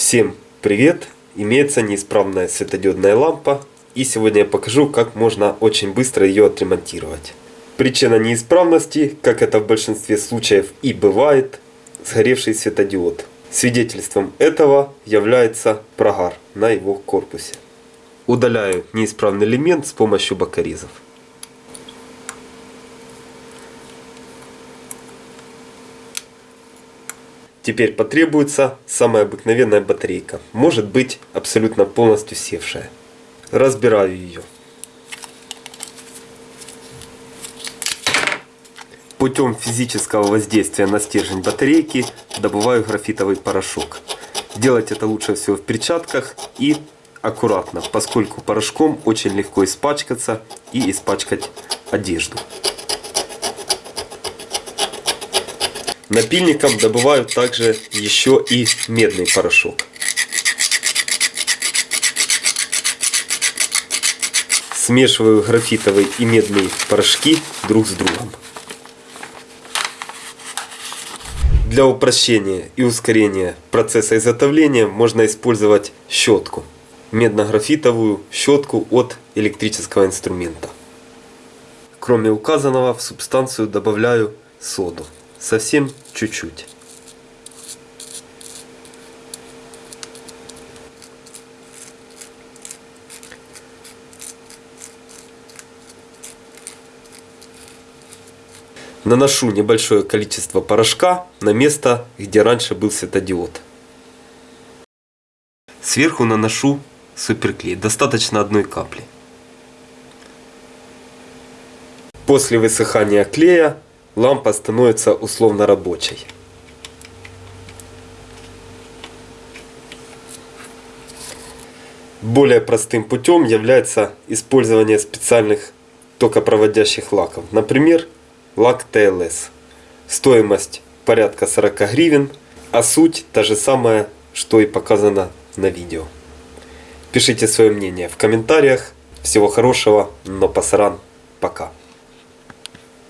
Всем привет! Имеется неисправная светодиодная лампа и сегодня я покажу как можно очень быстро ее отремонтировать. Причина неисправности, как это в большинстве случаев и бывает, сгоревший светодиод. Свидетельством этого является прогар на его корпусе. Удаляю неисправный элемент с помощью бокорезов. Теперь потребуется самая обыкновенная батарейка. Может быть абсолютно полностью севшая. Разбираю ее. Путем физического воздействия на стержень батарейки добываю графитовый порошок. Делать это лучше всего в перчатках и аккуратно, поскольку порошком очень легко испачкаться и испачкать одежду. Напильником добывают также еще и медный порошок. Смешиваю графитовый и медный порошки друг с другом. Для упрощения и ускорения процесса изготовления можно использовать щетку. Медно-графитовую щетку от электрического инструмента. Кроме указанного в субстанцию добавляю соду. Совсем чуть-чуть. Наношу небольшое количество порошка на место, где раньше был светодиод. Сверху наношу суперклей, достаточно одной капли. После высыхания клея лампа становится условно рабочей. Более простым путем является использование специальных токопроводящих лаков. Например, лак TLS. Стоимость порядка 40 гривен, а суть та же самая, что и показано на видео. Пишите свое мнение в комментариях. Всего хорошего, но пасаран, пока.